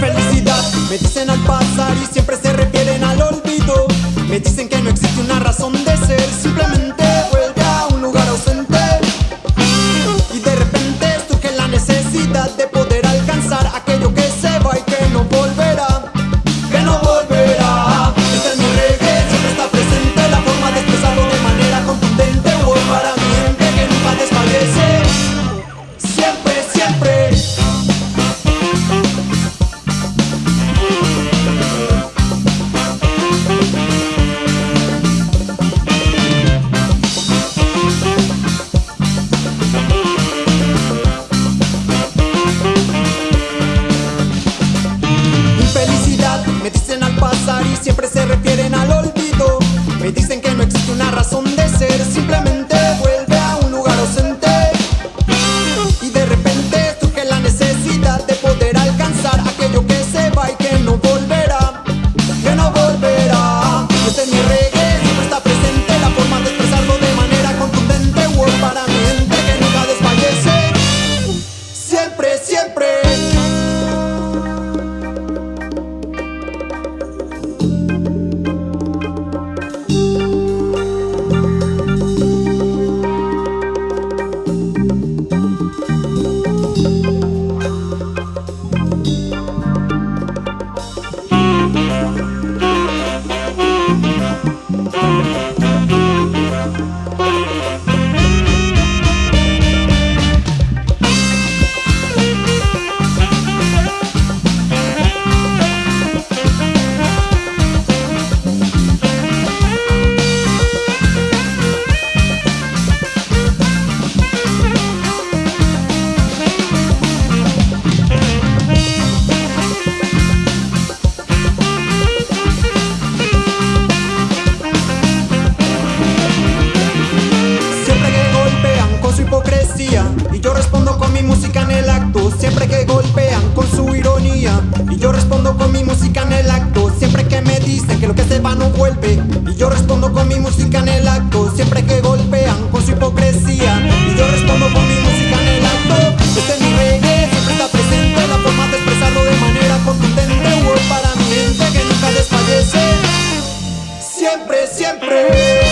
Felicidad, Me dicen al pasar y siempre se refieren al olvido. Me dicen que no existe una razón de poder alcanzar aquello que se va y Siempre música en el acto. Siempre que golpean con su ironía. Y yo respondo con mi música en el acto. Siempre que me dicen que lo que se va no vuelve. Y yo respondo con mi música en el acto. Siempre que golpean con su hipocresía. Y yo respondo con mi música en el acto. Este es mi reggae, siempre está presente. La forma de expresarlo de manera contundente. Word para mi gente que nunca desfallece. Siempre, siempre.